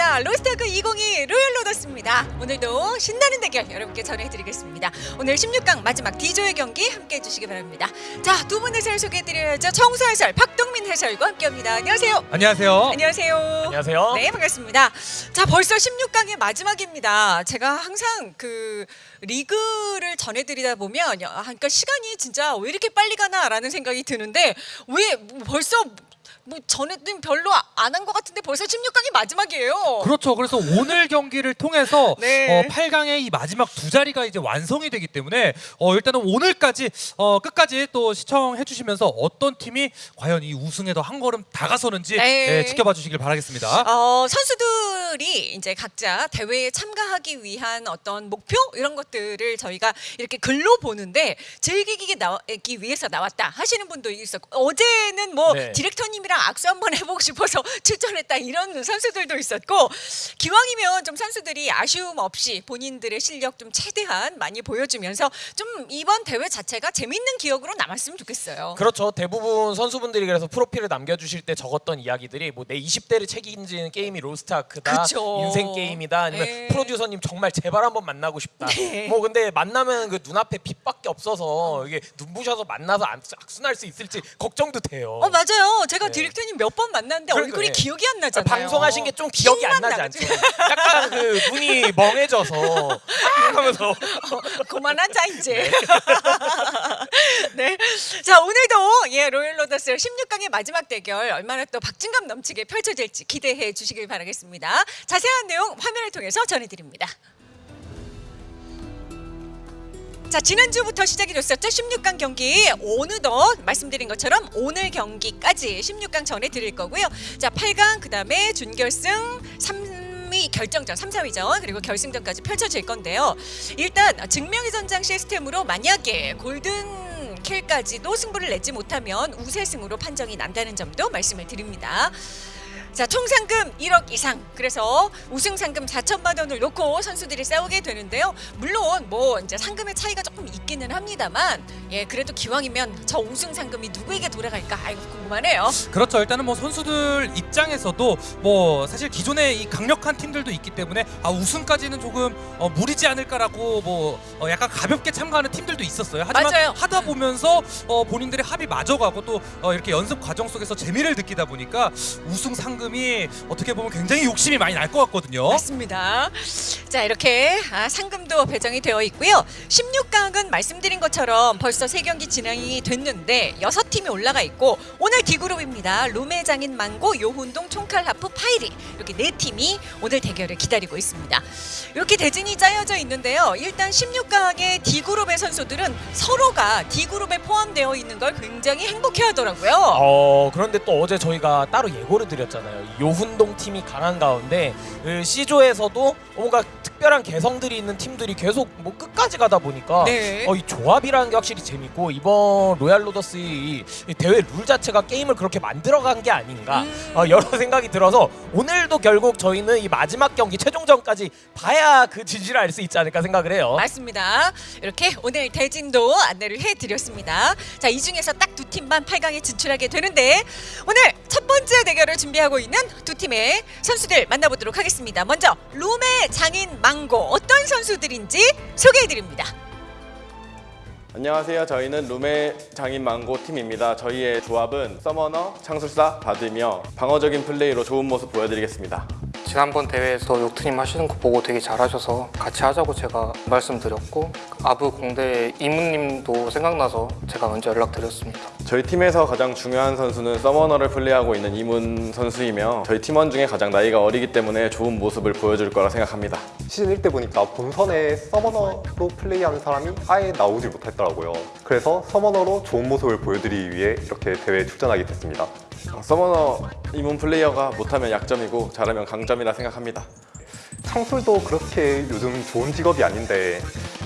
반갑습니다. 로스터크 2022 로열 로더스입니다. 오늘도 신나는 대결 여러분께 전해드리겠습니다. 오늘 16강 마지막 D조의 경기 함께 해 주시기 바랍니다. 자, 두 분 해설 소개해드려야죠. 청수 해설, 박동민 해설과 함께합니다. 안녕하세요. 안녕하세요. 안녕하세요. 안녕하세요. 네, 반갑습니다. 자, 벌써 16강의 마지막입니다. 제가 항상 그 리그를 전해드리다 보면, 야, 그러니까 시간이 진짜 왜 이렇게 빨리 가나라는 생각이 드는데, 왜 벌써 뭐 전에는 별로 안 한 것 같은데 벌써 16강이 마지막이에요. 그렇죠. 그래서 오늘 경기를 통해서 네. 어, 8강의 이 마지막 두 자리가 이제 완성이 되기 때문에 어, 일단은 오늘까지 어, 끝까지 또 시청해 주시면서 어떤 팀이 과연 이 우승에 더 한 걸음 다가서는지 네. 예, 지켜봐 주시길 바라겠습니다. 어, 선수들이 이제 각자 대회에 참가하기 위한 어떤 목표 이런 것들을 저희가 이렇게 글로 보는데 즐기기 나기 위해서 나왔다 하시는 분도 있었고 어제는 뭐 네. 디렉터님이랑 악수 한번 해보고 싶어서 출전했다 이런 선수들도 있었고 기왕이면 좀 선수들이 아쉬움 없이 본인들의 실력 좀 최대한 많이 보여주면서 좀 이번 대회 자체가 재밌는 기억으로 남았으면 좋겠어요. 그렇죠. 대부분 선수분들이 그래서 프로필을 남겨주실 때 적었던 이야기들이 뭐 내 20대를 책임지는 게임이 로스트아크다, 그쵸. 인생 게임이다, 아니면 네. 프로듀서님 정말 제발 한번 만나고 싶다. 네. 뭐 근데 만나면 그 눈앞에 빛밖에 없어서 이게 눈부셔서 만나서 안- 악순할 수 있을지 걱정도 돼요. 어 맞아요. 제가 네. 디렉터님 몇 번 만났는데 그러니까, 얼굴이 네. 기억이 안 나잖아요. 방송하신 게 좀 기억이 안 나지. 않죠? 약간 그 눈이 멍해져서 아! 하면서 그만하자 이제. 네. 자 오늘도 예 로열 로더스 16강의 마지막 대결 얼마나 또 박진감 넘치게 펼쳐질지 기대해 주시길 바라겠습니다. 자세한 내용 화면을 통해서 전해드립니다. 자 지난주부터 시작이 됐었죠? 16강 경기. 어느덧 말씀드린 것처럼 오늘 경기까지 16강 전해드릴 거고요. 자 8강 그 다음에 준결승 3위 결정전 3, 4위전 그리고 결승전까지 펼쳐질 건데요. 일단 증명의 전장 시스템으로 만약에 골든 킬까지도 승부를 내지 못하면 우세승으로 판정이 난다는 점도 말씀을 드립니다 자, 총 상금 1억 이상. 그래서 우승 상금 4천만 원을 놓고 선수들이 싸우게 되는데요. 물론 뭐 이제 상금의 차이가 조금 있기는 합니다만 예, 그래도 기왕이면 저 우승 상금이 누구에게 돌아갈까? 아이고 궁금하네요. 그렇죠. 일단은 뭐 선수들 입장에서도 뭐 사실 기존에 이 강력한 팀들도 있기 때문에 아 우승까지는 조금 어, 무리지 않을까라고 뭐 어, 약간 가볍게 참가하는 팀들도 있었어요. 하지만 맞아요. 하다 보면서 어, 본인들의 합이 맞아가고 또 어, 이렇게 연습 과정 속에서 재미를 느끼다 보니까 우승 상금 이 어떻게 보면 굉장히 욕심이 많이 날 것 같거든요. 맞습니다. 자 이렇게 아, 상금도 배정이 되어 있고요. 16강은 말씀드린 것처럼 벌써 세 경기 진행이 됐는데 여섯 팀이 올라가 있고 오늘 D그룹입니다. 룸의 장인 망고, 요훈동, 총칼 하프, 파이리 이렇게 네 팀이 오늘 대결을 기다리고 있습니다. 이렇게 대진이 짜여져 있는데요. 일단 16강의 D그룹의 선수들은 서로가 D그룹에 포함되어 있는 걸 굉장히 행복해하더라고요. 어 그런데 또 어제 저희가 따로 예고를 드렸잖아요. 요훈동 팀이 강한 가운데 그 C조에서도 뭔가 특별한 개성들이 있는 팀들이 계속 뭐 끝까지 가다 보니까 네. 어, 이 조합이라는 게 확실히 재밌고 이번 로얄 로더스 이, 이 대회 룰 자체가 게임을 그렇게 만들어간 게 아닌가 음. 어, 여러 생각이 들어서 오늘도 결국 저희는 이 마지막 경기 최종전까지 봐야 그 진실을 알 수 있지 않을까 생각을 해요. 맞습니다. 이렇게 오늘 대진도 안내를 해드렸습니다. 자, 이 중에서 딱 두 팀만 8강에 진출하게 되는데 오늘 첫 번째 대결을 준비하고 있는 두 팀의 선수들 만나보도록 하겠습니다. 먼저 룸의 장인 망고 어떤 선수들인지 소개해드립니다. 안녕하세요. 저희는 룸의 장인 망고 팀입니다. 저희의 조합은 서머너, 창술사, 바드며 방어적인 플레이로 좋은 모습 보여드리겠습니다. 지난번 대회에서 욕트님 하시는 거 보고 되게 잘하셔서 같이 하자고 제가 말씀드렸고 아부 공대 이문님도 생각나서 제가 먼저 연락드렸습니다. 저희 팀에서 가장 중요한 선수는 서머너를 플레이하고 있는 이문 선수이며 저희 팀원 중에 가장 나이가 어리기 때문에 좋은 모습을 보여줄 거라 생각합니다. 시즌 1 때 보니까 본선에 서머너로 플레이하는 사람이 아예 나오지 못했더라고요. 그래서 서머너로 좋은 모습을 보여드리기 위해 이렇게 대회에 출전하게 됐습니다. 어, 서머너 이문 플레이어가 못하면 약점이고 잘하면 강점이라 생각합니다. 창술도 그렇게 요즘 좋은 직업이 아닌데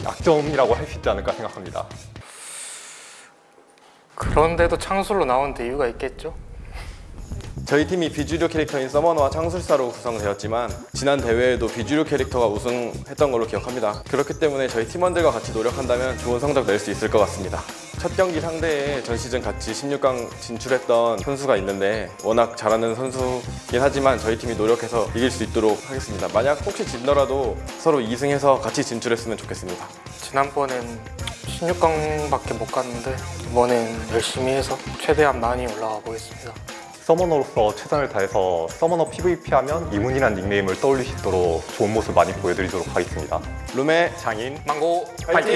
약점이라고 할 수 있지 않을까 생각합니다. 그런데도 창술로 나오는데 이유가 있겠죠? 저희 팀이 비주류 캐릭터인 서머너와 창술사로 구성되었지만 지난 대회에도 비주류 캐릭터가 우승했던 걸로 기억합니다. 그렇기 때문에 저희 팀원들과 같이 노력한다면 좋은 성적 낼 수 있을 것 같습니다. 첫 경기 상대에 전 시즌 같이 16강 진출했던 선수가 있는데 워낙 잘하는 선수긴 하지만 저희 팀이 노력해서 이길 수 있도록 하겠습니다. 만약 혹시 진더라도 서로 2승해서 같이 진출했으면 좋겠습니다. 지난번엔 16강밖에 못 갔는데 이번엔 열심히 해서 최대한 많이 올라가 보겠습니다. 서머너로서 최선을 다해서 서머너 PVP 하면 이문이란 닉네임을 떠올릴 수 있도록 좋은 모습 많이 보여드리도록 하겠습니다. 룸의 장인 망고 파이팅!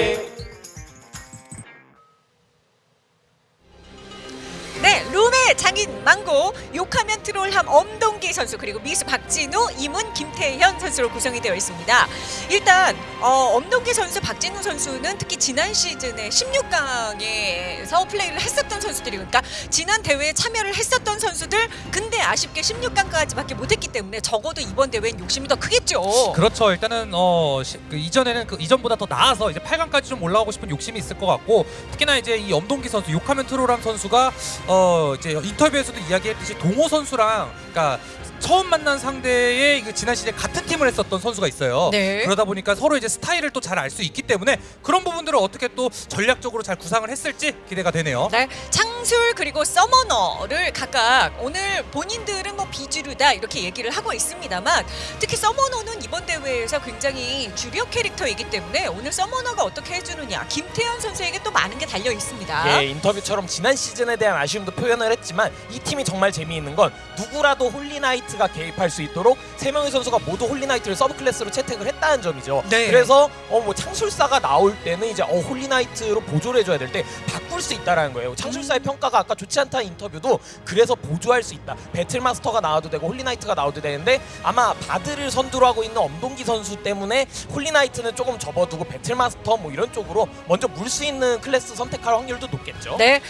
네, 룸의 장인 망고, 욕하면 트롤함 엄동기 선수 그리고 미수 박진우, 이문 김태현 선수로 구성이 되어 있습니다. 일단 어, 엄동기 선수, 박진우 선수는 특히 지난 시즌에 16강에서 플레이를 했었던 선수들이 그러니까 지난 대회에 참여를 했었던 선수들 근데 아쉽게 16강까지밖에 못했기 때문에 적어도 이번 대회엔 욕심이 더 크겠죠. 그렇죠. 일단은 어 시- 그 이전에는 그 이전보다 더 나아서 이제 8강까지 좀 올라오고 싶은 욕심이 있을 것 같고 특히나 이제 이 엄동기 선수 욕하면 트롤한 선수가 어 이제 인터뷰에서도 이야기했듯이 동호 선수랑 그러니까 처음 만난 상대의 그 지난 시즌 같은 팀을 했었던 선수가 있어요. 네. 그러다 보니까 서로 이제 스타일을 또 잘 알 수 있기 때문에 그런 부분들을 어떻게 또 전략적으로 잘 구상을 했을지 기대가 되네요. 네, 창술 그리고 서머너를 각각 오늘 본인들은 뭐 비주류다 이렇게 얘기를 하고 있습니다만 특히 Summoner는 이번 대회에서 굉장히 주력 캐릭터이기 때문에 오늘 Summoner가 어떻게 해주느냐 김태현 선수에게 또 많은 게 달려 있습니다. 예, 인터뷰처럼 지난 시즌에 대한 아쉬움도 표현을 했지만 이 팀이 정말 재미있는 건 누구라도 Holy Knight가 개입할 수 있도록 세 명의 선수가 모두 Holy Knight를 sub class로 채택을 했다는 점이죠. 네. 그래서 어 뭐 창술사가 나올 때는 이제 어 Holy Knight로 보조를 해줘야 될 때 바꿀 수 있다라는 거예요. 창술사의 평가가 아까 좋지 않다는 인터뷰도 그래서 보조할 수 있다. Battle Master가 나와도 되고 Holy Knight가 나와도 되는데 아마 Bard를 선두로 하고 있는 엄동기 선수 때문에 Holy Knight는 조금 접어두고 Battle Master 뭐 이런 쪽으로 먼저 물 수 있는 클래스 선택할 확률도 높겠죠. 네,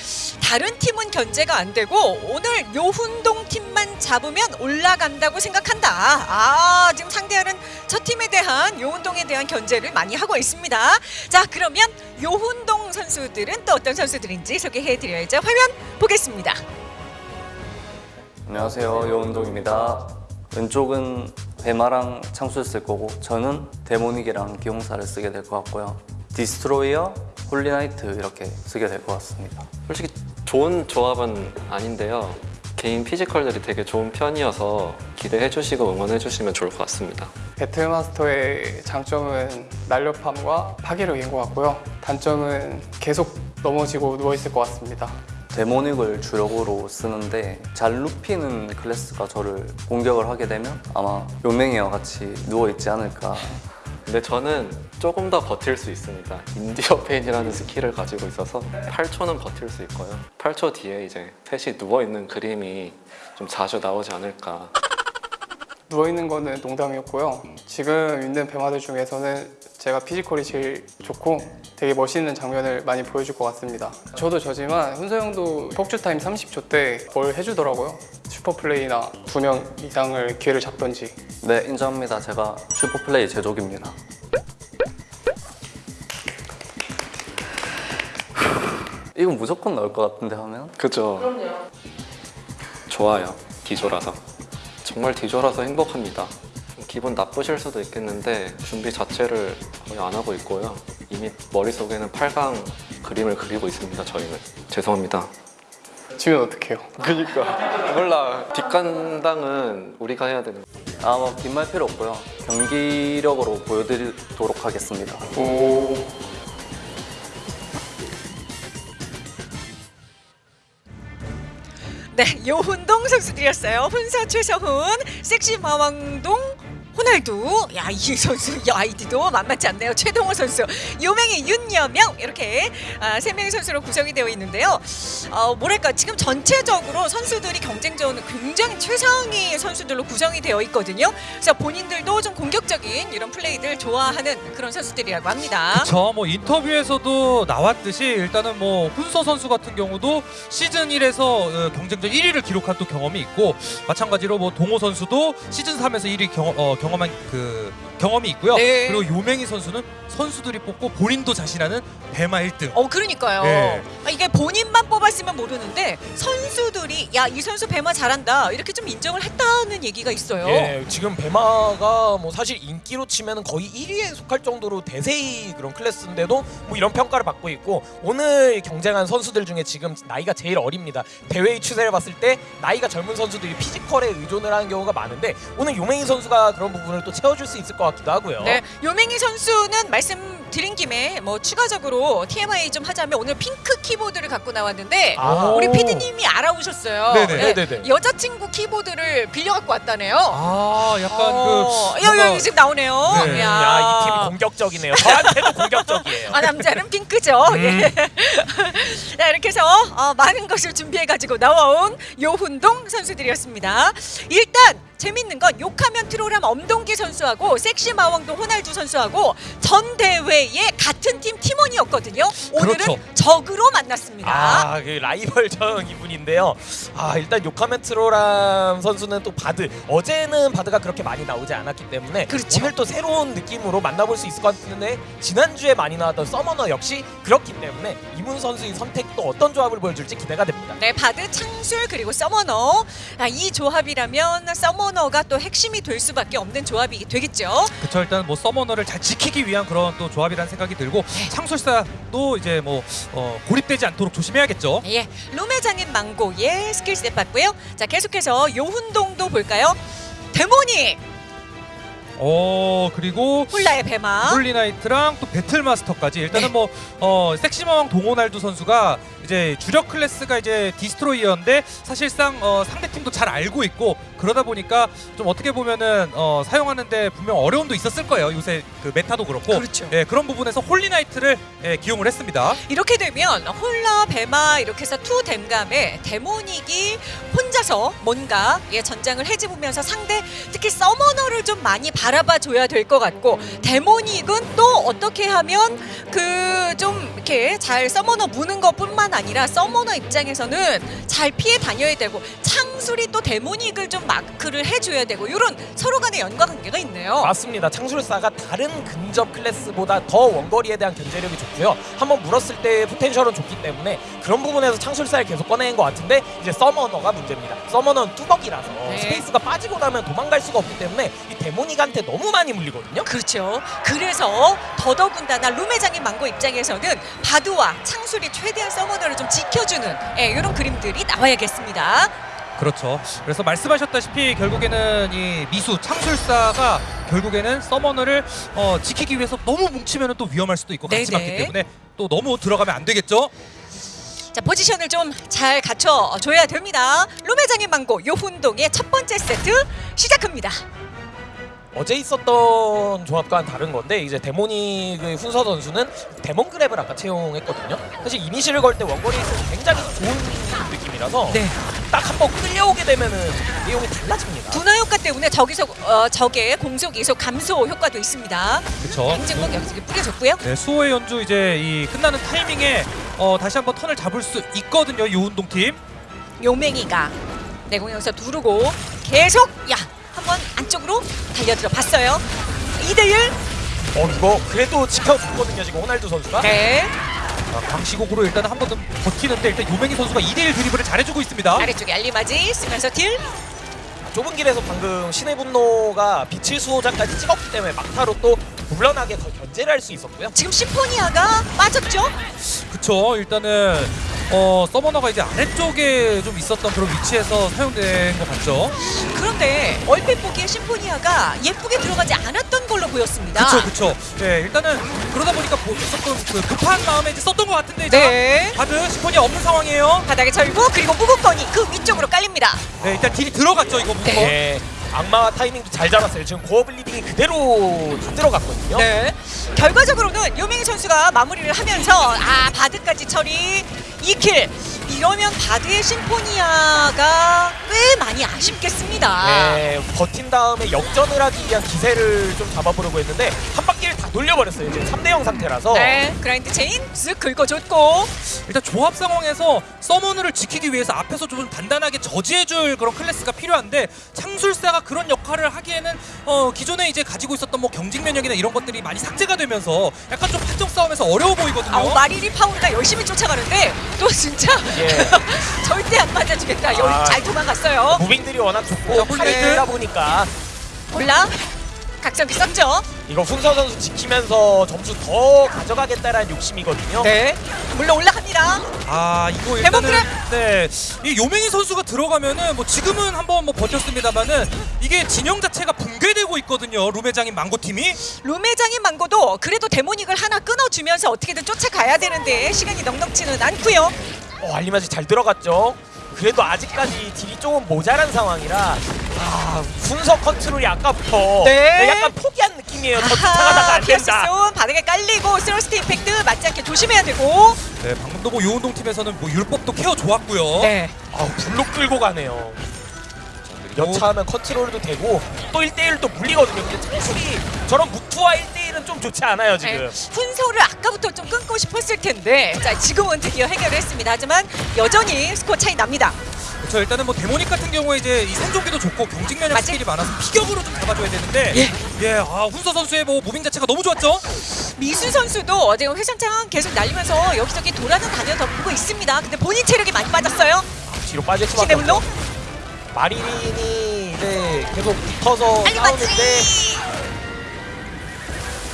다른 팀은 견제가 안 되고 오늘 요훈동 팀만 잡으면 올라 간다고 생각한다. 아, 지금 상대하는 첫 팀에 대한 요훈동에 대한 견제를 많이 하고 있습니다. 자, 그러면 요훈동 선수들은 또 어떤 선수들인지 소개해 드려야죠. 화면 보겠습니다. 안녕하세요 요훈동입니다 왼쪽은 배마랑 창술 쓸 거고 저는 Demonic이랑 기용사를 쓰게 될 것 같고요 Destroyer, Holy Knight 이렇게 쓰게 될 것 같습니다 솔직히 좋은 조합은 아닌데요. 개인 physical들이 되게 좋은 편이어서 기대해 주시고 응원해 주시면 좋을 것 같습니다. Battle Master의 장점은 날렵함과 파괴력인 것 같고요. 단점은 계속 넘어지고 누워있을 것 같습니다. Demonic을 주력으로 쓰는데 잘 눕히는 클래스가 저를 공격을 하게 되면 아마 요맹이와 같이 누워있지 않을까 근데 저는 조금 더 버틸 수 있습니다. Endure Pain이라는 skill을 가지고 있어서 8초는 버틸 수 있고요. 8초 뒤에 이제 펫이 누워 있는 그림이 좀 자주 나오지 않을까. 누워있는 거는 농담이었고요. 지금 있는 배마들 중에서는 제가 physical이 제일 좋고 되게 멋있는 장면을 많이 보여줄 것 같습니다. 저도 저지만 훈서 형도 폭주 타임 30초 때 뭘 해주더라고요. super play나 두 명 이상을 기회를 잡던지 네 인정합니다 제가 슈퍼플레이 제조기입니다 이건 무조건 나올 것 같은데 하면 그죠? 그럼요. 좋아요. 디조라서. 정말 디조라서 행복합니다. 좀 기분 나쁘실 수도 있겠는데 준비 자체를 거의 안 하고 있고요. 이미 머릿속에는 8강 그림을 그리고 있습니다. 저희는. 죄송합니다. 지면 어떡해요? 그러니까 몰라. 뒷간당은 우리가 해야 되는 아뭐 긴말 필요 없고요 경기력으로 보여드리도록 하겠습니다 오 네, 요훈동 선수들이었어요. 훈서 최서훈, 섹시 마왕동, 호날두, 야 이 선수 이 아이디도 만만치 않네요. 최동호 선수, 요맹이 윤여명 이렇게 아, 세 명의 선수로 구성이 되어 있는데요. 어, 뭐랄까 지금 전체적으로 선수들이 경쟁전은 굉장히 최상위 선수들로 구성이 되어 있거든요. 그래서 본인들도 좀 공격적인 이런 플레이들 좋아하는 그런 선수들이라고 합니다. 그렇죠. 뭐 인터뷰에서도 나왔듯이 일단은 뭐 훈서 선수 같은 경우도 시즌 1에서 어, 경쟁전 1위를 기록한 또 경험이 있고 마찬가지로 뭐 동호 선수도 시즌 3에서 1위 경, 어, 경 험한 그 경험이 있고요. 네. 그리고 요맹이 선수는 선수들이 뽑고 본인도 자신하는 배마 1등. 어 그러니까요. 네. 아, 이게 본인만 뽑았으면 모르는데 선수들이 야 이 선수 배마 잘한다 이렇게 좀 인정을 했다는 얘기가 있어요. 예, 지금 배마가 뭐 사실 인기로 치면 거의 1위에 속할 정도로 대세의 그런 클래스인데도 뭐 이런 평가를 받고 있고 오늘 경쟁한 선수들 중에 지금 나이가 제일 어립니다. 대회의 추세를 봤을 때 나이가 젊은 선수들이 피지컬에 의존을 하는 경우가 많은데 오늘 요맹이 선수가 그런 부분을 또 채워줄 수 있을 것 같기도 하고요. 네, 요맹이 선수는 말씀 드린 김에 뭐 추가적으로 TMI 좀 하자면 오늘 핑크 키보드를 갖고 나왔는데 아. 우리 피디님이 알아오셨어요. 네네. 네 네네. 여자친구 키보드를 빌려 갖고 왔다네요. 아 약간 어, 그 여기 뭔가- 여기 지금 나오네요. 네. 야. 야, 이 팀이 공격적이네요. 저한테도 공격적이에요. 아 남자는 핑크죠. 예. 자 이렇게 해서 어, 많은 것을 준비해 가지고 나와온 요훈동 선수들이었습니다. 일단 재밌는 건 욕하면 트롤함 엄동기 선수하고 섹시 마왕동 호날두 선수하고 전 대회에 같은 팀 팀원이었거든요. 오늘은 그렇죠. 적으로 만났습니다. 아, 그 라이벌전 이분인데요. 아, 일단 요카멘 트로람 선수는 또 바드. 어제는 바드가 그렇게 많이 나오지 않았기 때문에 그렇죠. 오늘 또 새로운 느낌으로 만나볼 수 있을 것 같은데 지난주에 많이 나왔던 서머너 역시 그렇기 때문에 이문 선수의 선택도 어떤 조합을 보여줄지 기대가 됩니다. 네, Bard 창술 그리고 Summoner 아, 이 조합이라면 Summoner가 또 핵심이 될 수밖에 없는 조합이 되겠죠. 그쵸 일단 뭐 Summoner를 잘 지키기 위한 그런 또 조합이라는 생각이 들고 창술사도 이제 뭐 어, 고립되지 않도록 조심해야겠죠. 예, 룸의 장인 망고의 skill set 봤고요. 자, 계속해서 요훈동도 볼까요? Demonic 어 그리고 홀라의 배마. Holy Knight랑 또 Battle Master까지 일단은 네. 뭐 어, 섹시마왕 동호날두 선수가 이제 주력 클래스가 이제 Destroyer인데 사실상 어, 상대 팀도 잘 알고 있고 그러다 보니까 좀 어떻게 보면은 어, 사용하는데 분명 어려움도 있었을 거예요 요새 그 meta도 그렇고 그렇죠. 예, 그런 부분에서 Holy Knight를 예, 기용을 했습니다. 이렇게 되면 홀라, 배마 이렇게 해서 two 댐감에 Demonic이 혼자서 뭔가 예, 전장을 해집으면서 상대 특히 Summoner를 좀 많이 바라봐 줘야 될 것 같고 Demonic은 또 어떻게 하면 그 좀 이렇게 잘 Summoner 무는 것뿐만 아니라 Summoner 입장에서는 잘 피해 다녀야 되고 창술이 또 Demonic을 좀 마크를 해줘야 되고 이런 서로 간의 연관 관계가 있네요. 맞습니다. 창술사가 다른 근접 클래스보다 더 원거리에 대한 견제력이 좋고요. 한번 물었을 때 potential은 좋기 때문에 그런 부분에서 창술사를 계속 꺼내는 것 같은데 이제 Summoner가 문제입니다. Summoner는 뚜벅이라서 네. space가 빠지고 나면 도망갈 수가 없기 때문에 이 Demonic한테 너무 많이 물리거든요. 그렇죠. 그래서 더더군다나 룸회장인 망고 입장에서는 바드와 창술이 최대한 서머너 를 좀 지켜주는 예, 이런 그림들이 나와야겠습니다. 그렇죠. 그래서 말씀하셨다시피 결국에는 이 미수 창술사가 결국에는 서머너를 어, 지키기 위해서 너무 뭉치면 또 위험할 수도 있고 같이 네네. 맞기 때문에 또 너무 들어가면 안 되겠죠. 자 포지션을 좀 잘 갖춰줘야 됩니다. 룸회장인 망고 요훈동의 첫 번째 세트 시작합니다. 어제 있었던 조합과는 다른 건데 이제 Demonic의 훈서 선수는 Demon Grab을 아까 채용했거든요. 사실 이니시를 걸 때 원거리에서 굉장히 좋은 느낌이라서 네. 딱 한 번 끌려오게 되면은 내용이 달라집니다. 둔화 효과 때문에 저기서 어, 적의 공속 이속 감소 효과도 있습니다. 그렇죠. 행진곡 여기 뿌려줬고요. 네, 수호의 연주 이제 이 끝나는 타이밍에 어, 다시 한번 턴을 잡을 수 있거든요. 이 운동 팀. 요맹이가 내공에서 두르고 계속 야 한번 안쪽으로 달려들어 봤어요. 2대1 어 이거 그래도 지켜줬거든요 지금 호날두 선수가. 네 아, 강시곡으로 일단 한 번 더 버티는데 일단 요맹이 선수가 2대1 드리블을 잘해주고 있습니다. 아래쪽에 알리마지 쓰면서 딜 좁은 길에서 방금 신의 분노가 빛의 수호자까지 찍었기 때문에 막타로 또 물러나게 더 견제를 할 수 있었고요. 지금 심포니아가 빠졌죠? 그쵸. 일단은 어, Summoner가 이제 아래쪽에 좀 있었던 그런 위치에서 사용된 것 같죠. 그런데 얼핏 보기에 Symphonia가 예쁘게 들어가지 않았던 걸로 보였습니다. 그쵸, 그쵸. 네, 일단은 그러다 보니까 뭐 있었던 그 급한 마음에 이제 썼던 것 같은데 네. 자, Bard Symphonia 없는 상황이에요. 바닥에 절고 그리고 무복건이 그 위쪽으로 깔립니다. 네, 일단 딜이 들어갔죠, 이거 무조건. 네. 악마 타이밍도 잘 잡았어요. 지금 Gore Bleeding이 그대로 다 들어갔거든요. 네. 결과적으로는 요맹이 선수가 마무리를 하면서 아 Bard까지 처리 2 kill 이러면 Bard의 Symphonia가 꽤 많이 아쉽겠습니다. 네, 버틴 다음에 역전을 하기 위한 기세를 좀 잡아보려고 했는데 한 바퀴를 다 돌려버렸어요. 이제 3대0 상태라서 네, Grind Chain 쓱 긁어줬고 일단 조합 상황에서 Summoner를 지키기 위해서 앞에서 좀 단단하게 저지해줄 그런 클래스가 필요한데 창술사가 그런 역할을 하기에는 어, 기존에 이제 가지고 있었던 뭐 경직 면역이나 이런 것들이 많이 삭제가 되면서 약간 좀 판정 싸움에서 어려워 보이거든요. 아우 마리리 파우르가 열심히 쫓아가는데 또 진짜 예. 절대 안 맞아주겠다. 아. 잘 도망갔어요. 무빙들이 워낙 좋고. 팔이다 보니까 올라 각성기 썼죠. 이거 훈서 선수 지키면서 점수 더 가져가겠다라는 욕심이거든요. 네, 물론 올라갑니다. 아 이거 일단은 데모그램! 네이 요맹이 선수가 들어가면은 뭐 지금은 한번 뭐 버텼습니다만은 이게 진영 자체가 붕괴되고 있거든요 룸의 장인 망고 팀이 룸의 장인 망고도 그래도 Demonic을 하나 끊어주면서 어떻게든 쫓아가야 되는데 시간이 넉넉지는 않고요. 어, 알리마지 잘 들어갔죠. 그래도 아직까지 딜이 조금 모자란 상황이라 아 훈서 컨트롤이 아까부터 네. 약간 포기한 느낌이에요. 더 쫓아가다가 안 된다. Pierce Thorn 바닥에 깔리고 Thrust Impact 맞지 않게 조심해야 되고. 네 방금도 뭐 요운동 팀에서는 뭐 율법도 케어 좋았고요 네. 아 불로 끌고 가네요. 여차하면 컨트롤도 되고 또 1대1도 물리거든요. 근데 창술이 저런 무투와 1대1은 좀 좋지 않아요 지금. 네, 훈서를 아까부터 좀 끊고 싶었을 텐데 자 지금은 드디어 해결을 했습니다. 하지만 여전히 스코어 차이 납니다. 그렇죠 일단은 뭐 Demonic 같은 경우에 이제 이 생존기도 좋고 경직 면역 맞지? 스킬이 많아서 피격으로 좀 잡아줘야 되는데 예. 예 아 훈서 선수의 뭐 moving 자체가 너무 좋았죠 미수 선수도 지금 회전창 계속 날리면서 여기저기 돌아는 다녀 덮고 있습니다. 근데 본인 체력이 많이 빠졌어요. 뒤로 빠질 수밖에 없죠. 마리린이 이제 계속 붙어서 싸우는데.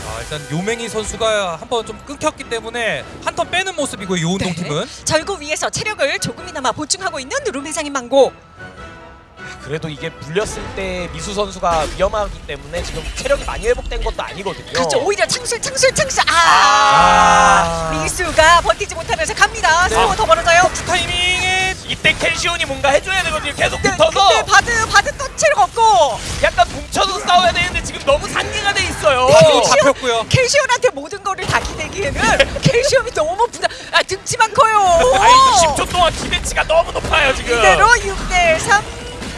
아 일단 요맹이 선수가 한 번 좀 끊겼기 때문에 한 턴 빼는 모습이고 요운동 네. 팀은 절구 위에서 체력을 조금이나마 보충하고 있는 룸회장인 망고. 그래도 이게 물렸을 때 미수 선수가 위험하기 때문에 지금 체력이 많이 회복된 것도 아니거든요. 그렇죠. 오히려 창술 창술 창술. 아, 아. 미수가 버티지 못하면서 갑니다. 네. 스코어 더 벌어져요. 타이밍에 이때 켈시온이 뭔가 해줘야 되거든요. 계속 네, 붙어서 근데 Bard Bard 또 체력 없고 약간 뭉쳐서 싸워야 되는데 지금 너무 산개가 돼 있어요. 바로 잡혔고요 켈시온한테 모든 거를 다 기대기에는 켈시온이 너무 부담. 아 등치만 커요. 아이 10초 동안 기대치가 너무 높아요 지금. 이대로 6대 3.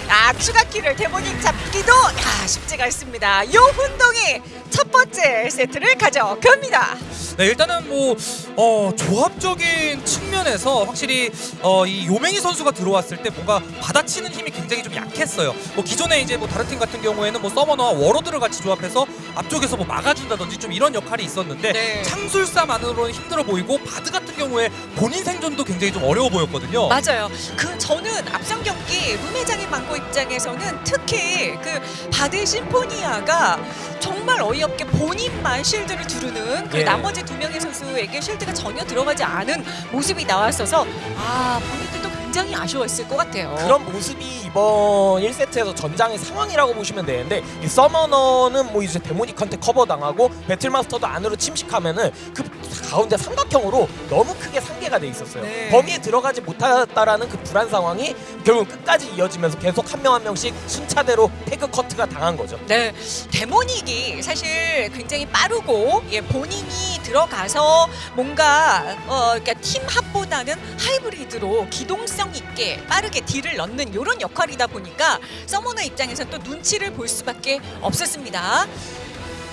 아 추가 kill을 Demonic 잡기도 야, 쉽지가 않습니다. 요운동이 첫 번째 세트를 가져갑니다. 네 일단은 뭐 어, 조합적인 측면에서 확실히 어, 이 요맹이 선수가 들어왔을 때 뭔가 받아치는 힘이 굉장히 좀 약했어요. 뭐 기존에 이제 뭐 다른 팀 같은 경우에는 뭐 Summoner와 Warlord를 같이 조합해서 앞쪽에서 뭐 막아준다든지 좀 이런 역할이 있었는데 네. 창술사만으로는 힘들어 보이고 Bard 같은 경우에 본인 생존도 굉장히 좀 어려워 보였거든요. 맞아요. 그 저는 앞선 경기 룸회장의 망고 입장에서는 특히 그 바드 심포니아가 정말 어이 없게 본인만 실드를 두르는 그 예. 나머지 두 명의 선수에게 실드가 전혀 들어가지 않은 모습이 나왔어서 아 본인들도 굉장히 아쉬웠을 것 같아요. 그런 모습이 이번 1세트에서 전장의 상황이라고 보시면 되는데 이 서머너는 뭐 이제 데모닉한테 커버당하고 배틀마스터도 안으로 침식하면은 그 가운데 삼각형으로 너무 크게 상계가 돼 있었어요. 네. 범위에 들어가지 못했다라는 그 불안 상황이 결국 끝까지 이어지면서 계속 한 명 한 명씩 순차대로 태그 커트가 당한 거죠. 네, 데모닉이 사실 굉장히 빠르고 예, 본인이 들어가서 뭔가 어, 그러니까 팀 합보다는 하이브리드로 기동성 있게 빠르게 딜을 넣는 이런 역할이다 보니까 서머너 입장에서 또 눈치를 볼 수밖에 없었습니다.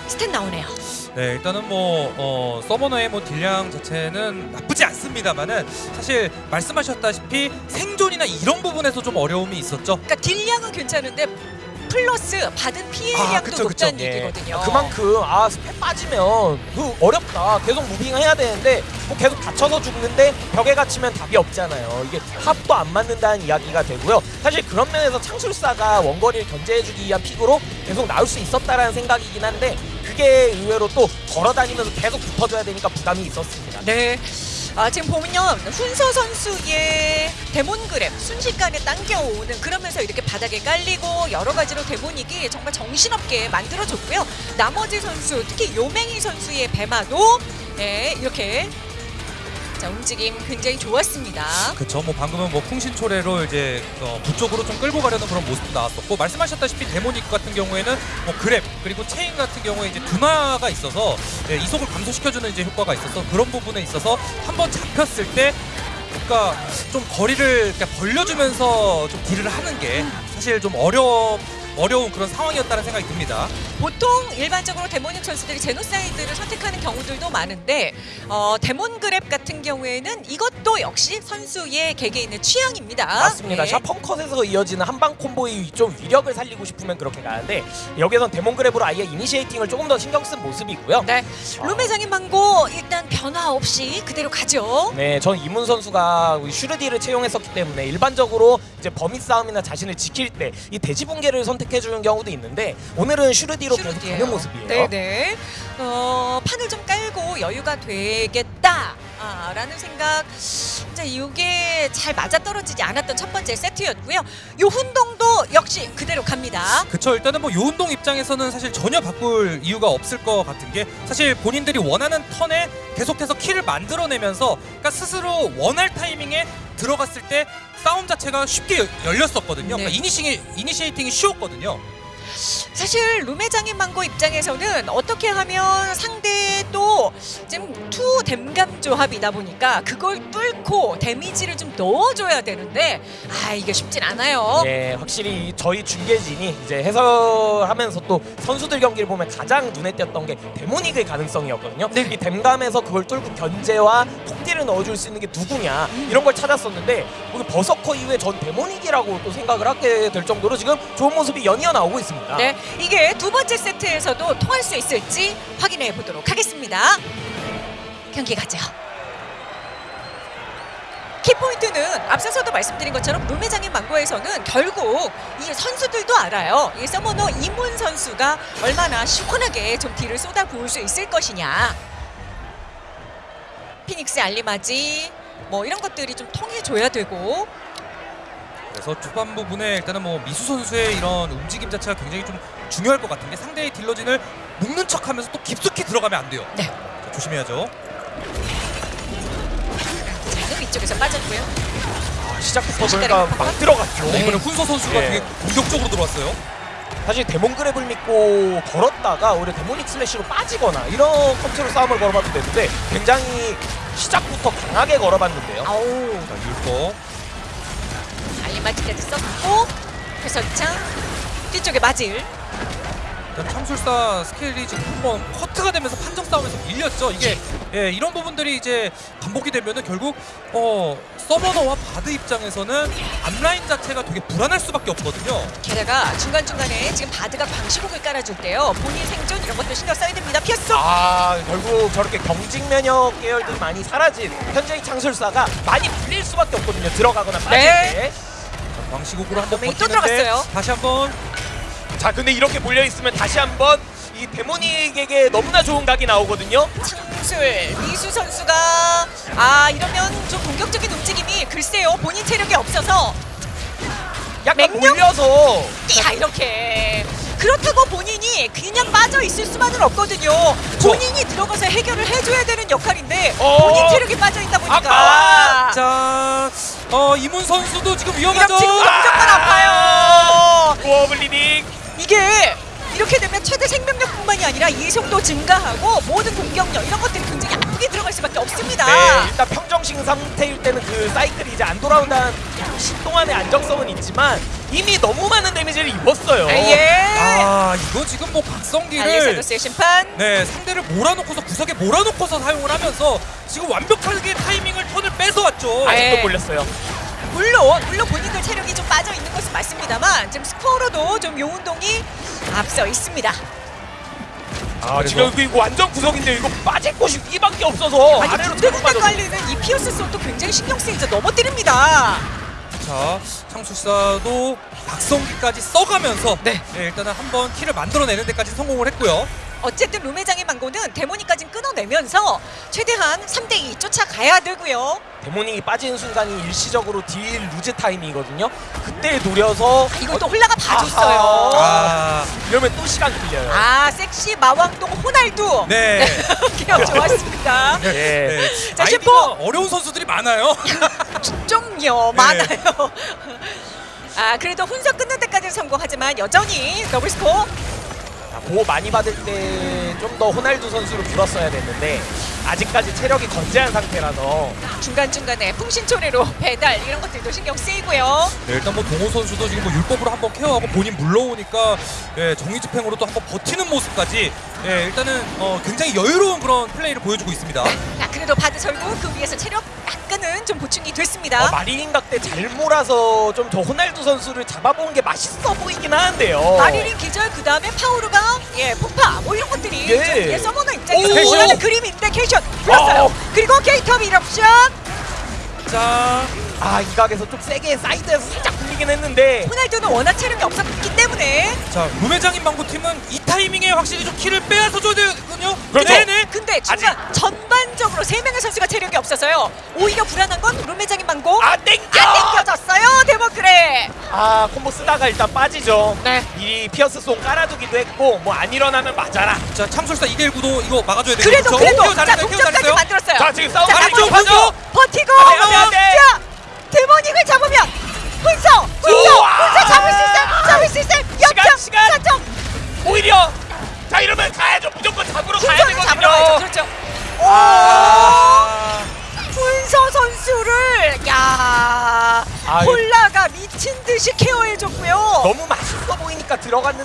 stat 나오네요. 네, 일단은 뭐 어, 서버너의 뭐 딜량 자체는 나쁘지 않습니다만은 사실 말씀하셨다시피 생존이나 이런 부분에서 좀 어려움이 있었죠. 그러니까 딜량은 괜찮은데 플러스 받은 피해량도 아, 그쵸, 그쵸. 높다는 예. 얘기거든요. 그만큼 아 스펙 빠지면 그 어렵다. 계속 moving해야 되는데 뭐 계속 갇혀서 죽는데 벽에 갇히면 답이 없잖아요. 이게 합도 안 맞는다는 이야기가 되고요. 사실 그런 면에서 창술사가 원거리를 견제해주기 위한 pick으로 계속 나올 수 있었다라는 생각이긴 한데 그게 의외로 또 걸어다니면서 계속 붙어줘야 되니까 부담이 있었습니다. 네. 아, 지금 보면 훈서 선수의 데몬그램 순식간에 당겨오는 그러면서 이렇게 바닥에 깔리고 여러 가지로 데모닉이 정말 정신없게 만들어줬고요. 나머지 선수 특히 요맹이 선수의 배마도 네, 이렇게 자, 움직임 굉장히 좋았습니다. 그렇죠. 뭐 방금은 뭐 풍신초래로 이제 어, 부쪽으로 좀 끌고 가려는 그런 모습도 나왔었고 말씀하셨다시피 데모닉 같은 경우에는 뭐 Grab 그리고 체인 같은 경우에 이제 둔화가 있어서 예, 이속을 감소시켜주는 이제 효과가 있어서 그런 부분에 있어서 한번 잡혔을 때 그러니까 좀 거리를 그러니까 벌려주면서 좀 딜을 하는 게 사실 좀 어려 어려운 그런 상황이었다는 생각이 듭니다. 보통 일반적으로 Demonic 선수들이 Genocide를 선택하는 경우들도 많은데 어, Demon Grab 같은 경우에는 이것도 역시 선수의 개개인의 취향입니다. 맞습니다. 네. Sharpen Cut에서 이어지는 한방 콤보의 좀 위력을 살리고 싶으면 그렇게 가는데 여기선 Demon Grab으로 아예 initiating을 조금 더 신경 쓴 모습이고요. 네, 룸의 장인 망고 일단 변화 없이 그대로 가죠. 네, 전 이문 선수가 슈르디를 채용했었기 때문에 일반적으로 이제 범위 싸움이나 자신을 지킬 때 이 대지 붕괴를 선택해 주는 경우도 있는데 오늘은 슈르디로 계속 슈르디예요. 가는 모습이에요. 네네. 어, 판을 좀 깔고 여유가 되겠다. 아, 라는 생각. 이제 이게 잘 맞아떨어지지 않았던 첫 번째 세트였고요. 요 훈동도 역시 그대로 갑니다. 그쵸 일단은 뭐 요운동 입장에서는 사실 전혀 바꿀 이유가 없을 것 같은 게 사실 본인들이 원하는 턴에 계속해서 킬을 만들어내면서 그러니까 스스로 원할 타이밍에 들어갔을 때 싸움 자체가 쉽게 여- 열렸었거든요. 네. 그러니까 이니시, 이니시에이팅이 쉬웠거든요. 사실 룸의 장인 망고 입장에서는 어떻게 하면 상대도 지금 투 댐감 조합이다 보니까 그걸 뚫고 데미지를 좀 넣어줘야 되는데 아 이게 쉽진 않아요. 예, 확실히 저희 중계진이 이제 해설하면서 또 선수들 경기를 보면 가장 눈에 띄었던 게 Demonic의 가능성이었거든요. 네. 이 댐감에서 그걸 뚫고 견제와 톡딜을 넣어줄 수 있는 게 누구냐 이런 걸 찾았었는데 Berserker 이후에 전 Demonic이라고 또 생각을 하게 될 정도로 지금 좋은 모습이 연이어 나오고 있습니다. 네, 이게 두 번째 세트에서도 통할 수 있을지 확인해 보도록 하겠습니다. 경기 가죠. 키포인트는 앞서서도 말씀드린 것처럼 룸매장인 망고에서는 결국 이 선수들도 알아요. 이 서머너 이문 선수가 얼마나 시원하게 좀 딜을 쏟아 부을 수 있을 것이냐. 피닉스 알리마지 뭐 이런 것들이 좀 통해줘야 되고 그래서 초반 부분에 일단은 뭐 미수 선수의 이런 움직임 자체가 굉장히 좀 중요할 것 같은 게 상대의 딜러진을 묶는 척하면서 또 깊숙이 들어가면 안 돼요. 네. 자, 조심해야죠. 지금 이쪽에서 빠졌고요. 아, 시작부터 급하다? 막 들어갔죠. 네. 이번에 훈서 선수가 예. 되게 공격적으로 들어왔어요. 사실 Demon Grab을 믿고 걸었다가 오히려 Demonic Slash로 빠지거나 이런 컨트롤 싸움을 걸어봐도 되는데 굉장히 시작부터 강하게 걸어봤는데요. 아우 자, 율거 알리마지까지 썼고 회선창 뒤쪽에 마질 창술사 스킬이 지금 한번 커트가 되면서 판정 싸움에서 밀렸죠. 이게 예, 이런 부분들이 이제 반복이 되면 은 결국 어 summoner와 bard 입장에서는 앞라인 자체가 되게 불안할 수밖에 없거든요. 게다가 중간중간에 지금 bard가 광시곡을 깔아줄 때요 본인 생존 이런 것도 신경 써야 됩니다 피했어 아 결국 저렇게 경직 면역 계열들이 많이 사라진 현재의 창술사가 많이 불릴 수밖에 없거든요. 들어가거나 빠질 네. 때. 자, 광시곡으로 한번 네, 또 버티는데 들어갔어요. 다시 한번 자 근데 이렇게 몰려 있으면 다시 한번 이 데모닉에게 너무나 좋은 각이 나오거든요. 창술 미수 선수가 아 이러면 좀 공격적인 움직임이 글쎄요 본인 체력이 없어서 약간 맹령? 몰려서 야 이렇게 그렇다고 본인이 그냥 빠져 있을 수만은 없거든요 본인이 들어가서 해결을 해줘야 되는 역할인데 어. 본인 체력이 빠져 있다 보니까 아까워. 자, 어 이문 선수도 지금 위험하죠. 친구 무조건 아파요 워블리딩 이게 이렇게 되면 최대 생명력뿐만이 아니라 이속도 증가하고 모든 공격력 이런 것들이 수밖에 없습니다. 네, 일단 평정심 상태일 때는 그 사이클이 이제 안 돌아온다는 동안의 안정성은 있지만 이미 너무 많은 데미지를 입었어요. 아, 예. 아, 이거 지금 뭐 박성기를 심판. 네 상대를 몰아놓고서 구석에 몰아놓고서 사용을 하면서 지금 완벽하게 타이밍을 턴을 뺏어왔죠. 아, 예. 아직도 몰렸어요. 물론 물론 본인들 체력이 좀 빠져 있는 것은 맞습니다만 지금 스코어로도 좀 요운동이 앞서 있습니다. 아, 그래서- 지금 이거 완전 구석인데 이거 빠질 곳이 위밖에 없어서 아니 아래로 군데군데. 깔리는 이 피어스 쏘도 굉장히 신경 쓰이죠. 넘어뜨립니다. 자, 창술사도 박성기까지 써가면서 네. 일단은 한번 키를 만들어내는 데까지 성공을 했고요. 어쨌든 룸의장의 망고는 demonic까지 끊어내면서 최대한 3대2 쫓아가야 되고요. demonic이 빠지는 순간이 일시적으로 딜 loss time이거든요. 그때 노려서 이걸 또 홀라가 봐줬어요. 아, 이러면 또 시간 끌려요. 아 섹시 마왕동 호날두 네. 기억 좋았습니다. 예. 네. 자, 아이디가 슈퍼! 어려운 선수들이 많아요. 좀요 네. 많아요. 아 그래도 훈서 끊는 데까지 성공하지만 여전히 더블 스코어. 자, 보호 많이 받을 때 좀 더 호날두 선수를 불었어야 됐는데 아직까지 체력이 건재한 상태라서 중간중간에 풍신초래로 배달 이런 것들도 신경 쓰이고요. 네, 일단 뭐 동호 선수도 지금 뭐 율법으로 한번 케어하고 본인 물러오니까 예, 정의 집행으로 또 한번 버티는 모습까지 예, 일단은 어, 굉장히 여유로운 그런 플레이를 보여주고 있습니다. 자, 그래도 바드 설국 그 위에서 체력 약간은 좀 보충이 됐습니다. 어, 마리린 각대 잘 몰아서 좀 저 호날두 선수를 잡아보는 게 맛있어 보이긴 하는데요. 마리린 기절 그 다음에 파우르가 예 폭파 뭐 이런 것들이 예. 좀, 예 서머너 입장에서 오! 원하는 그림인데 캐션 불렀어요. 어. 그리고 게이터 미럽션 자, 아, 이 각에서 좀 세게 사이드에서 살짝 굴리긴 했는데 호날두는 워낙 체력이 없었기 때문에 자 루메장인 망고 팀은 이 타이밍에 확실히 좀 키를 빼앗아 줘야 되거든요. 그렇죠. 네네. 근데 중간 전반적으로 세 명의 선수가 체력이 없어서요. 오히려 불안한 건 루메장인 망고 아, 땡겨! 안 땡겨졌어요 데모크레. 아, 콤보 쓰다가 일단 빠지죠. 네. 이 피어스 송 깔아두기도 했고 뭐 안 일어나면 맞아라. 자 참술사 2대1 구도 이거 막아줘야 돼요. 그래도 그렇죠? 그래도 자 동점까지. 만들었어요. 자, 지금 싸움 자, 아래쪽 반죠. 버티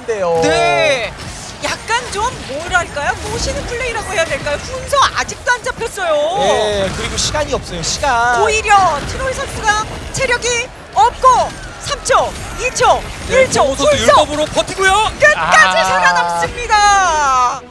들어갔는데요. 네 약간 좀 뭐랄까요 모시는 플레이라고 해야 될까요 훈서 아직도 안 잡혔어요 네, 그리고 시간이 없어요. 시간. 오히려 트로이 선수가 체력이 없고 3초, 2초, 네, 1초 동호 선수 훈서 율법으로 버티고요. 끝까지 아. 살아남습니다.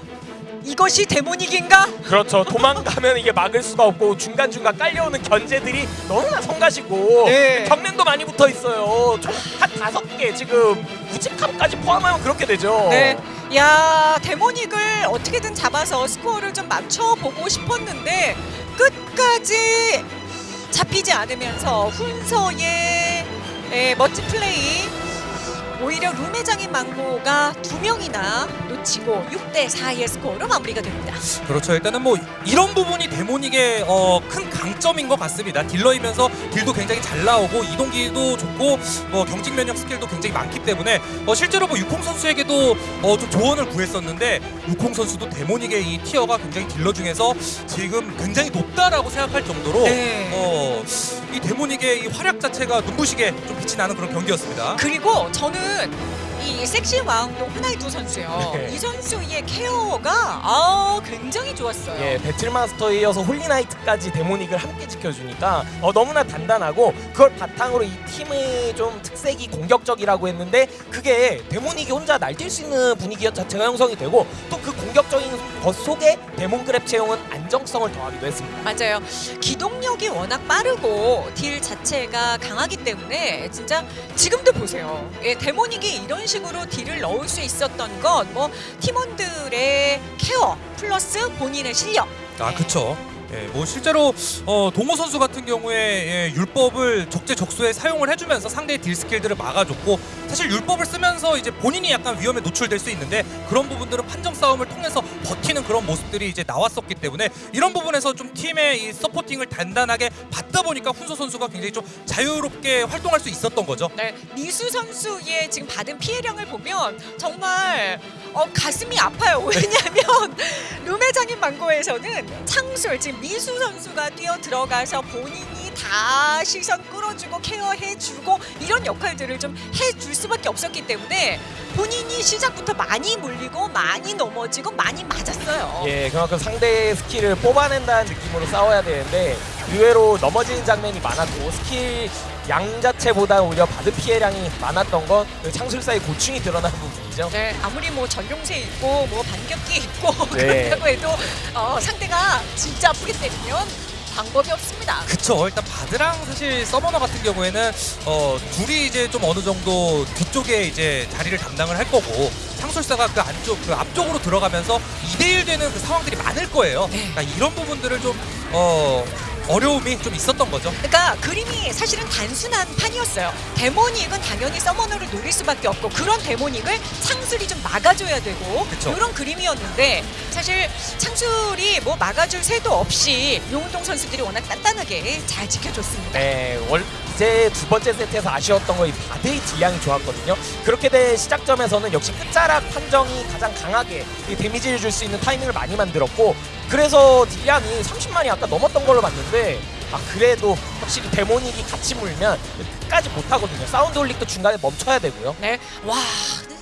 이것이 데모닉인가? 그렇죠. 도망가면 이게 막을 수가 없고 중간 중간 깔려오는 견제들이 너무나 성가시고 네. 경련도 많이 붙어 있어요. 총한 다섯 개 지금 우직함까지 포함하면 그렇게 되죠. 네. 야, demonic을 어떻게든 잡아서 스코어를 좀 맞춰보고 싶었는데 끝까지 잡히지 않으면서 훈서의 에, 멋진 플레이 오히려 룸회장인 망고가 두 명이나 놓치고 6대 4의 스코어로 마무리가 됩니다. 그렇죠. 일단은 뭐 이런 부분이 demonic의 어, 큰 강점인 것 같습니다. 딜러이면서 딜도 굉장히 잘 나오고 이동기도 좋고 뭐 경직 면역 스킬도 굉장히 많기 때문에 어, 실제로 뭐 유콩 선수에게도 어, 좀 조언을 구했었는데 유콩 선수도 demonic의 이 티어가 굉장히 딜러 중에서 지금 굉장히 높다라고 생각할 정도로 네. 어, 이 demonic의 이 활약 자체가 눈부시게 좀 빛이 나는 그런 경기였습니다. 그리고 저는 ー 이 섹시 왕도 호나이두 선수요. 네. 이 선수의 케어가 아 굉장히 좋았어요. 예, battle master에 이어서 holy knight까지 demonic을 함께 지켜주니까 어, 너무나 단단하고 그걸 바탕으로 이 팀의 좀 특색이 공격적이라고 했는데 그게 demonic이 혼자 날뛸 수 있는 분위기 자체가 형성이 되고 또 그 공격적인 것 속에 demon grab 채용은 안정성을 더하기도 했습니다. 맞아요. 기동력이 워낙 빠르고 딜 자체가 강하기 때문에 진짜 지금도 보세요. 예, demonic이 이런 식으로 딜을 넣을 수 있었던 건뭐 팀원들의 care 플러스 본인의 실력. 아, 그쵸. 예, 뭐 실제로 어, 동호 선수 같은 경우에 예, 율법을 적재적소에 사용을 해주면서 상대의 딜 스킬들을 막아줬고 사실 율법을 쓰면서 이제 본인이 약간 위험에 노출될 수 있는데 그런 부분들은 판정 싸움을 통해서 버티는 그런 모습들이 이제 나왔었기 때문에 이런 부분에서 좀 팀의 이 서포팅을 단단하게 받다 보니까 훈서 선수가 굉장히 좀 자유롭게 활동할 수 있었던 거죠. 네, 미수 선수의 지금 받은 피해량을 보면 정말 어, 가슴이 아파요. 왜냐하면 룸의장인 망고에서는 창술 지금 미수 선수가 뛰어 들어가서 본인이 다 시선 끌어주고 care해주고 이런 역할들을 좀 해줄 수밖에 없었기 때문에 본인이 시작부터 많이 물리고 많이 넘어지고 많이 맞았어요. 예, 그만큼 상대의 스킬을 뽑아낸다는 느낌으로 싸워야 되는데 의외로 넘어지는 장면이 많았고 스킬 양 자체보다 오히려 받은 피해량이 많았던 건그 창술사의 고충이 드러나는 부분 이죠. 네, 아무리 뭐 전용세 있고 뭐 반격기 있고 네. 그런다고 해도 어, 상대가 진짜 아프게 때리면 방법이 없습니다. 그쵸. 일단 바드랑 사실 서머너 같은 경우에는 어 둘이 이제 좀 어느 정도 뒤쪽에 이제 자리를 담당을 할 거고 창술사가 그 안쪽 그 앞쪽으로 들어가면서 2대1 되는 그 상황들이 많을 거예요. 네. 그러니까 이런 부분들을 좀 어 어려움이 좀 있었던 거죠. 그러니까 그림이 사실은 단순한 판이었어요. 데모닉은 당연히 서머너를 노릴 수밖에 없고 그런 데모닉을 창술이 좀 막아줘야 되고 그쵸. 이런 그림이었는데 사실 창술이 뭐 막아줄 새도 없이 용운동 선수들이 워낙 단단하게 잘 지켜줬습니다. 네, 월 어제 두 번째 세트에서 아쉬웠던 거이 bard의 딜량이 좋았거든요. 그렇게 된 시작점에서는 역시 끝자락 판정이 가장 강하게 이 데미지를 줄 수 있는 타이밍을 많이 만들었고 그래서 딜량이 30만이 아까 넘었던 걸로 봤는데 아 그래도 확실히 demonic이 같이 물면 끝까지 못하거든요. sound holic도 중간에 멈춰야 되고요. 네. 와,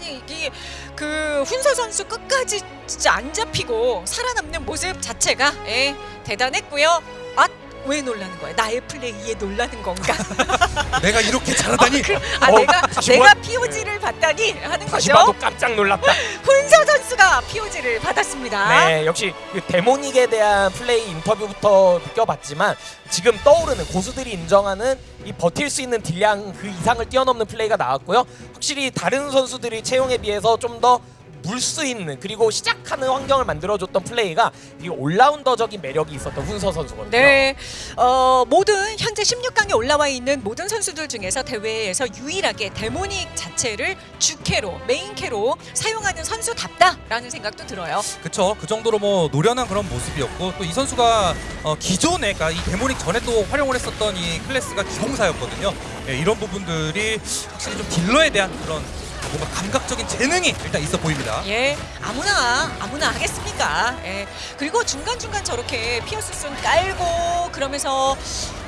이게 그 훈서 선수 끝까지 진짜 안 잡히고 살아남는 모습 자체가 예, 대단했고요. 아, 왜 놀라는 거야? 나의 플레이에 놀라는 건가? 내가 이렇게 잘하다니. 아, 어, 내가 내가 봐- POG를 받다니 하는 다시 거죠. 봐도 깜짝 놀랐다. 훈서 선수가 POG를 받았습니다. 네, 역시 그 데모닉에 대한 플레이 인터뷰부터 느껴봤지만 지금 떠오르는 고수들이 인정하는 이 버틸 수 있는 딜량 그 이상을 뛰어넘는 플레이가 나왔고요. 확실히 다른 선수들이 채용에 비해서 좀더 물 수 있는 그리고 시작하는 환경을 만들어줬던 플레이가 이 all-rounder적인 매력이 있었던 훈서 선수거든요. 네, 어, 모든 현재 16강에 올라와 있는 모든 선수들 중에서 대회에서 유일하게 demonic 자체를 주캐로 메인캐로 사용하는 선수답다라는 생각도 들어요. 그쵸 그 정도로 뭐 노련한 그런 모습이었고 또 이 선수가 어, 기존에 그러니까 이 demonic 전에 또 활용을 했었던 이 클래스가 기공사였거든요 예, 이런 부분들이 확실히 좀 딜러에 대한 그런 뭔가 감각적인 재능이 일단 있어 보입니다 예, 아무나 아무나 하겠습니까? 예. 그리고 중간 중간 저렇게 pierce thorn 깔고 그러면서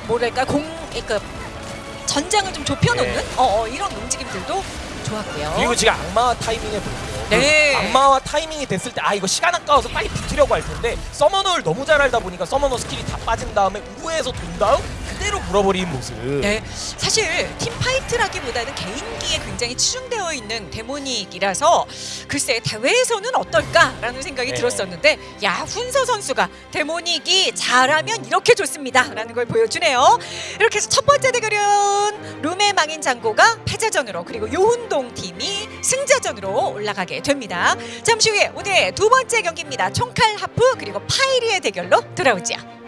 뭐랄까 공, 그 전장을 좀 좁혀놓는 네. 어, 어, 이런 움직임들도 좋았고요. 그리고 지금 악마화 타이밍에 보세요. 네. 그 악마화 타이밍이 됐을 때 아 이거 시간 아까워서 빨리 붙으려고 할 텐데 summoner를 너무 잘 알다 보니까 summoner 스킬이 다 빠진 다음에 우회해서 돈 다음 그대로 물어버리는 모습. 네, 사실 팀 파이트라기보다는 개인기에 굉장히 치중되어 있는 데모닉이라서 글쎄 대회에서는 어떨까라는 생각이 네. 들었었는데 야 훈서 선수가 데모닉이 잘하면 이렇게 좋습니다라는 걸 보여주네요. 이렇게 해서 첫 번째 대결은 룸의 망인 장고가 패자전으로 그리고 요훈동 팀이 승자전으로 올라가게 됩니다. 잠시 후에 오늘의 두 번째 경기입니다. 총칼 하프 그리고 파이리의 대결로 돌아오죠.